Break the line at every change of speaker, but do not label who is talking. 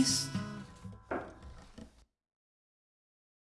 feliz.